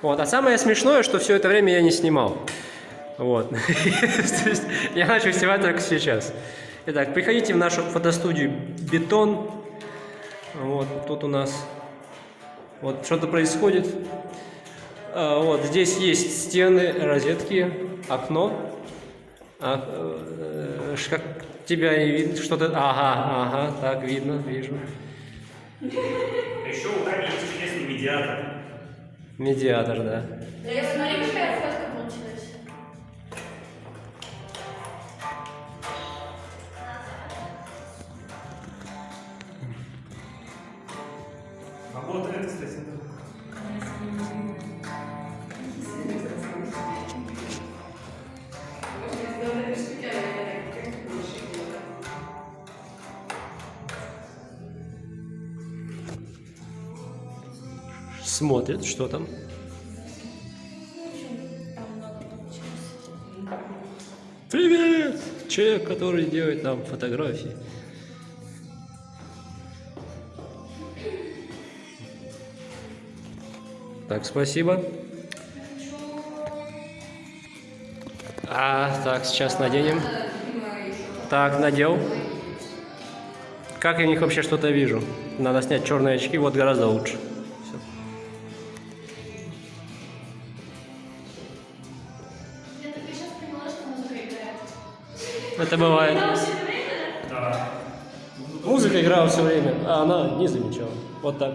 Вот. А самое смешное, что все это время я не снимал. Вот. Я начал снимать только сейчас. Итак, приходите в нашу фотостудию «Бетон». Вот, тут у нас вот что-то происходит. А, Вот, здесь есть стены, розетки, окно. А, э, как тебя не видно, что-то... Ага, ага, так, видно, вижу. Еще у Тани есть чудесный медиатор. Медиатор, да. Да, смотри, какая фотка получилась. А вот это, Смотрит, что там. Привет! Человек, который делает нам фотографии. Так, спасибо. А, так, сейчас наденем. Так, надел. Как я в них вообще что-то вижу? Надо снять черные очки, вот гораздо лучше. Это бывает. Да. Музыка играла все время, а она не замечала. Вот так.